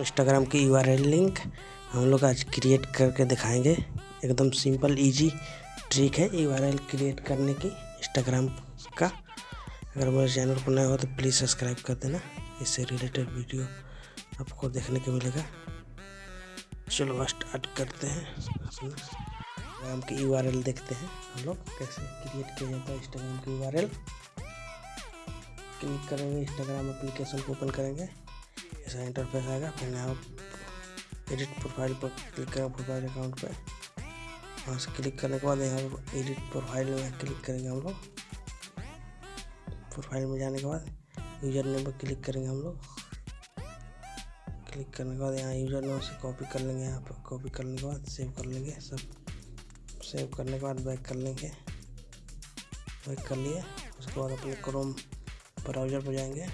Instagram की you link हम लोग आज क्रिएट करके दिखाएँगे। एकदम सिंपल इजी ट्रिक है यू क्रिएट करने की इंस्टाग्राम का। अगर मेरे चैनल को नया हो तो प्लीज़ सब्सक्राइब कर देना। इससे रिलेटेड वीडियो आपको देखने को मिलेगा। चलो स्टार्ट करते हैं। इंस्टाग्राम की यू देखते हैं हम लोग कैसे क्रिएट किया जाता है इंस्टाग्राम की यू क्लिक करेंगे इंस्टाग्राम एप्लीकेशन को ओपन करेंगे। ऐसा इंटरफेस आएगा, फिर यहाँ एडिट प्रोफ़ाइल पर क्लिक करेंगे प्रोफ़ाइल अकाउंट पर। वहाँ से क्लिक करने के बाद यहाँ पर एडिट प्रोफ़ाइल में क्लिक करेंगे हम लोग। प्रोफ़ाइल में जाने के बाद यूज़र नेम पर क्लिक करेंगे हम लोग। क्लिक करने के बाद यहाँ यूज़र नेम से कॉपी कर लेंगे, यहाँ पर कॉपी करने के बाद सेव कर लेंगे, सब सेव करने के बाद बैक कर लेंगे। बैक कर लिए, उसके बाद अपने क्रोम ब्राउज़र पर जाएँगे।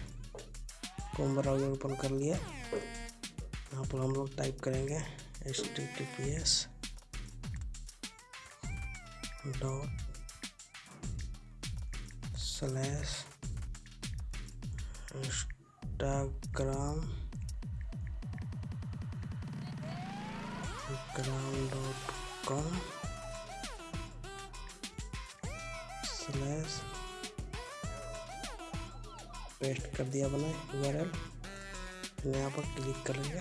क्रोम ब्राउज़र ओपन कर लिया। यहाँ पर हम लोग टाइप करेंगे H T T P S dot slash Instagram gram dot com slash paste कर दिया मैंने यू यहाँ पर क्लिक कर करेंगे।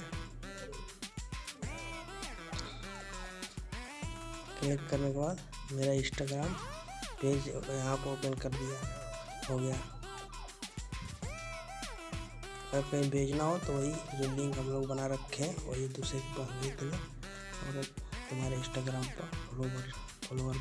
क्लिक करने के बाद मेरा इंस्टाग्राम पेज यहाँ पर ओपन कर दिया हो गया। अगर कहीं भेजना हो तो वही जो लिंक हम लोग बना रखे हैं, वही दूसरे के पास भेज देना। और तुम्हारे इंस्टाग्राम पर फॉलोवर फॉलोवर